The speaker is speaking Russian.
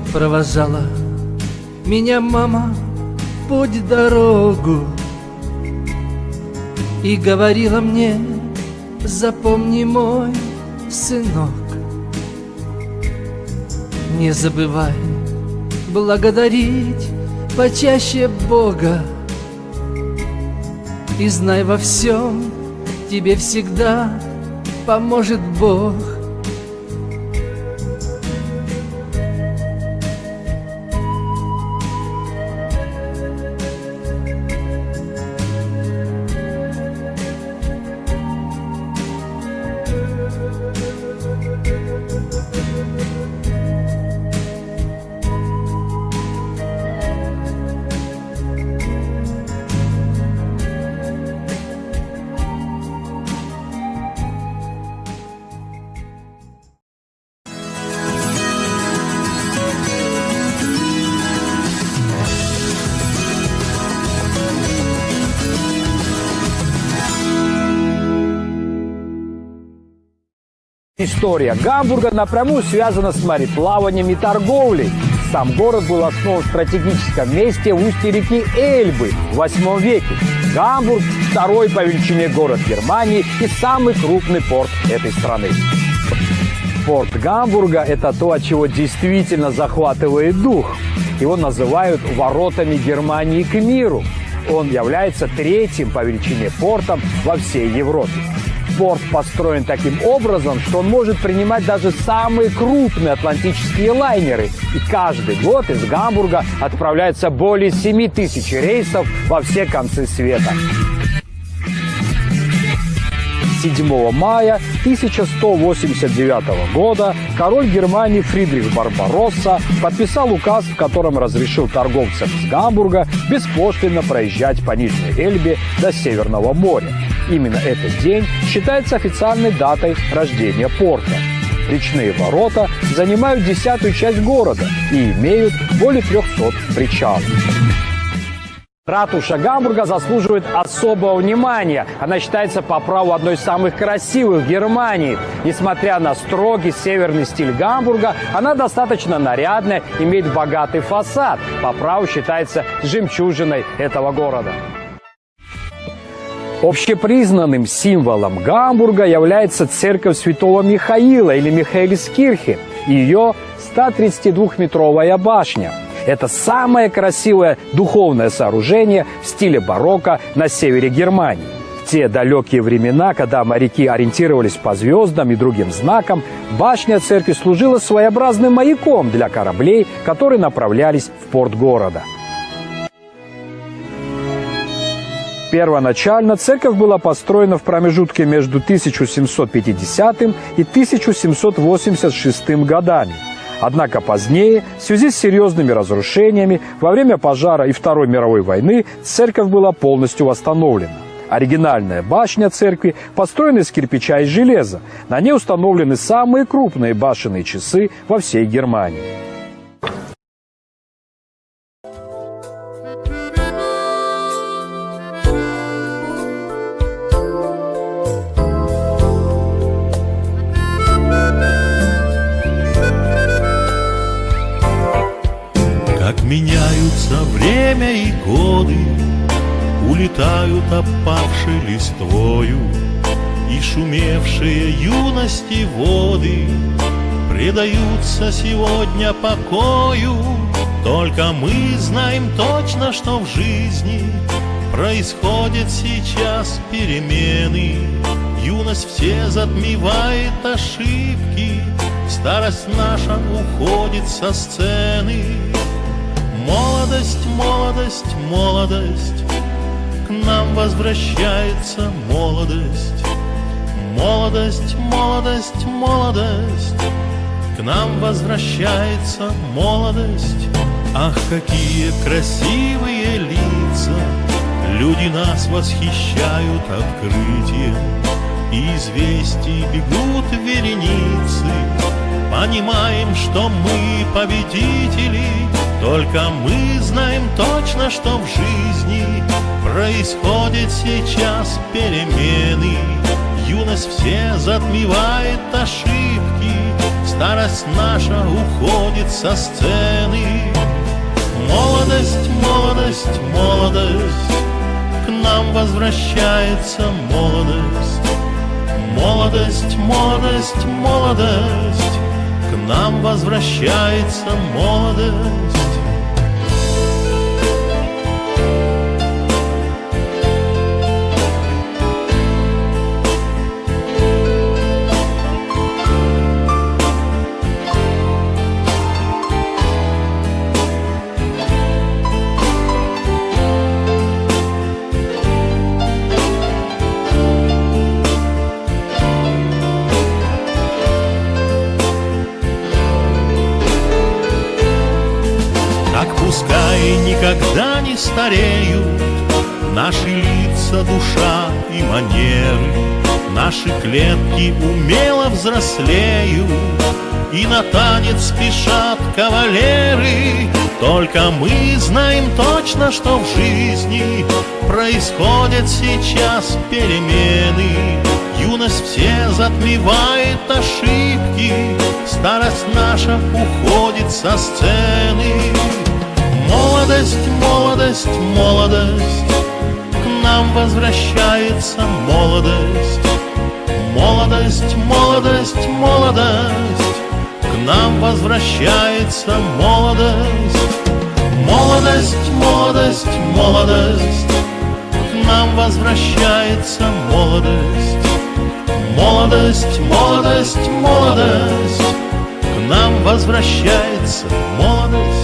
Вот провожала. Меня мама путь дорогу И говорила мне, запомни мой сынок Не забывай благодарить почаще Бога И знай во всем, тебе всегда поможет Бог История Гамбурга напрямую связана с мореплаванием и торговлей. Сам город был основан в стратегическом месте в устье реки Эльбы в 8 веке. Гамбург – второй по величине город Германии и самый крупный порт этой страны. Порт Гамбурга – это то, от чего действительно захватывает дух. Его называют «воротами Германии к миру». Он является третьим по величине портом во всей Европе порт построен таким образом, что он может принимать даже самые крупные атлантические лайнеры. И каждый год из Гамбурга отправляется более 7 тысяч рейсов во все концы света. 7 мая 1189 года король Германии Фридрих Барбаросса подписал указ, в котором разрешил торговцам из Гамбурга беспошлино проезжать по Нижней Эльбе до Северного моря. Именно этот день считается официальной датой рождения порта. Речные ворота занимают десятую часть города и имеют более 300 причалов. Ратуша Гамбурга заслуживает особого внимания. Она считается по праву одной из самых красивых в Германии. Несмотря на строгий северный стиль Гамбурга, она достаточно нарядная, имеет богатый фасад. По праву считается жемчужиной этого города. Общепризнанным символом Гамбурга является церковь святого Михаила или Михаэльскирхе и ее 132-метровая башня. Это самое красивое духовное сооружение в стиле барокко на севере Германии. В те далекие времена, когда моряки ориентировались по звездам и другим знакам, башня церкви служила своеобразным маяком для кораблей, которые направлялись в порт города. Первоначально церковь была построена в промежутке между 1750 и 1786 годами. Однако позднее, в связи с серьезными разрушениями, во время пожара и Второй мировой войны церковь была полностью восстановлена. Оригинальная башня церкви построена из кирпича и железа. На ней установлены самые крупные башенные часы во всей Германии. Меняются время и годы, Улетают опавшей листвою, И шумевшие юности воды Предаются сегодня покою. Только мы знаем точно, что в жизни Происходят сейчас перемены. Юность все затмевает ошибки, Старость наша уходит со сцены. Молодость, молодость, молодость, К нам возвращается молодость. Молодость, молодость, молодость, К нам возвращается молодость. Ах, какие красивые лица, Люди нас восхищают открытием, И известий бегут вереницы, Понимаем, что мы победители, только мы знаем точно, что в жизни Происходит сейчас перемены. Юность все затмевает ошибки Старость наша уходит со сцены. Молодость, молодость, молодость К нам возвращается молодость. Молодость, молодость, молодость К нам возвращается молодость стареют Наши лица, душа и манеры. Наши клетки умело взрослеют И на танец спешат кавалеры. Только мы знаем точно, что в жизни Происходят сейчас перемены. Юность все затмевает ошибки Старость наша уходит со сцены Молодость, молодость, молодость, К нам возвращается молодость. Молодость, молодость, молодость, К нам возвращается молодость. Молодость, молодость, молодость, К нам возвращается молодость. Молодость, молодость, молодость, К нам возвращается молодость.